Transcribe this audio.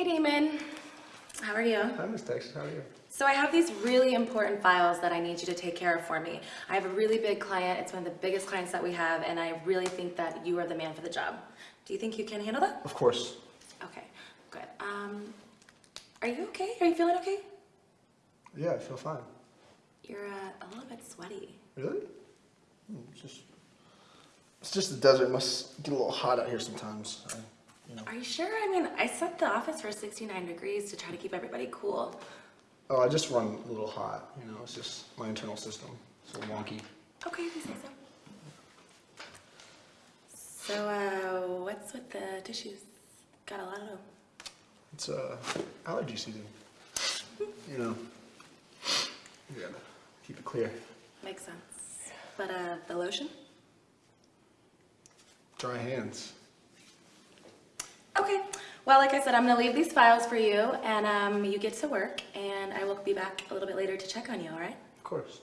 Hey Damon, how are you? Hi, Miss Texas. How are you? So I have these really important files that I need you to take care of for me. I have a really big client, it's one of the biggest clients that we have, and I really think that you are the man for the job. Do you think you can handle that? Of course. Okay, good. Um, are you okay? Are you feeling okay? Yeah, I feel fine. You're uh, a little bit sweaty. Really? Hmm, It's just, it's just the desert. It must get a little hot out here sometimes. I, Are you sure? I mean, I set the office for 69 degrees to try to keep everybody cool. Oh, I just run a little hot. You know, it's just my internal system. It's a little wonky. Okay, if you say so. So, uh, what's with the tissues? Got a lot of them. It's uh, allergy season. You know, you gotta keep it clear. Makes sense. But, uh, the lotion? Dry hands. Okay. Well, like I said, I'm gonna leave these files for you, and um, you get to work, and I will be back a little bit later to check on you, all right? Of course.